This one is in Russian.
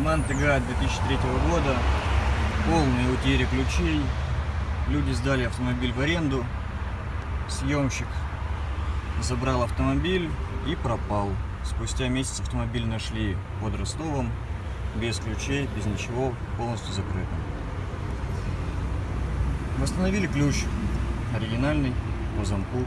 Мантега 2003 года. Полные утери ключей. Люди сдали автомобиль в аренду. Съемщик забрал автомобиль и пропал. Спустя месяц автомобиль нашли под Ростовом. Без ключей, без ничего, полностью закрытым. Восстановили ключ. Оригинальный, по замку.